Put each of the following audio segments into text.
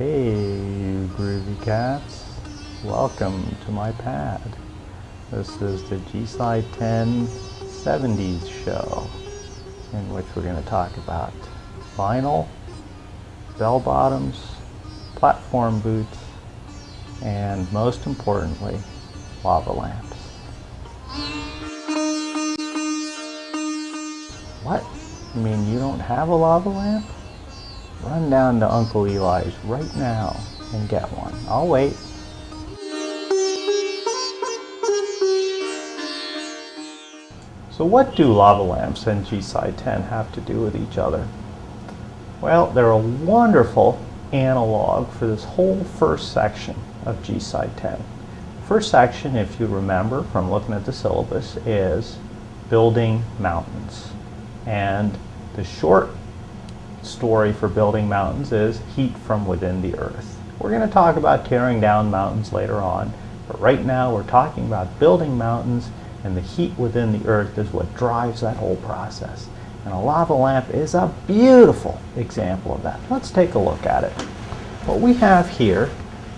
Hey, you groovy cats. Welcome to my pad. This is the G-Slide 10 70s show, in which we're going to talk about vinyl, bell-bottoms, platform boots, and most importantly, lava lamps. What? You mean you don't have a lava lamp? Run down to Uncle Eli's right now and get one. I'll wait. So what do lava lamps and G-Side 10 have to do with each other? Well, they're a wonderful analog for this whole first section of G-Side 10. First section, if you remember from looking at the syllabus, is building mountains. And the short story for building mountains is heat from within the earth. We're going to talk about tearing down mountains later on, but right now we're talking about building mountains and the heat within the earth is what drives that whole process. And a lava lamp is a beautiful example of that. Let's take a look at it. What we have here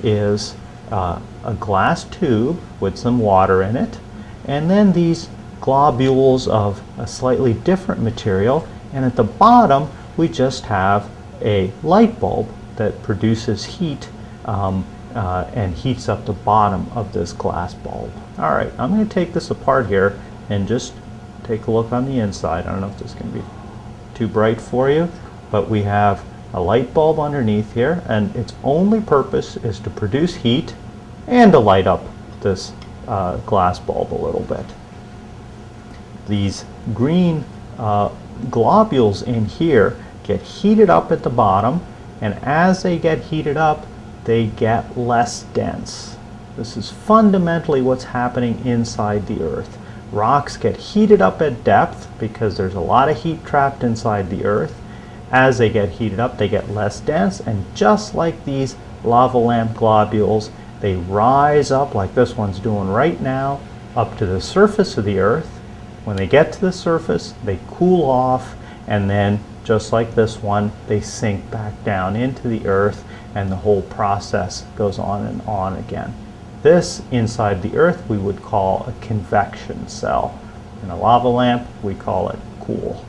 is uh, a glass tube with some water in it, and then these globules of a slightly different material, and at the bottom we just have a light bulb that produces heat um, uh, and heats up the bottom of this glass bulb. All right, I'm going to take this apart here and just take a look on the inside. I don't know if this is going to be too bright for you, but we have a light bulb underneath here and its only purpose is to produce heat and to light up this uh, glass bulb a little bit. These green uh, globules in here get heated up at the bottom and as they get heated up they get less dense. This is fundamentally what's happening inside the earth. Rocks get heated up at depth because there's a lot of heat trapped inside the earth. As they get heated up they get less dense and just like these lava lamp globules they rise up like this one's doing right now up to the surface of the earth. When they get to the surface they cool off and then just like this one, they sink back down into the earth and the whole process goes on and on again. This, inside the earth, we would call a convection cell. In a lava lamp, we call it cool.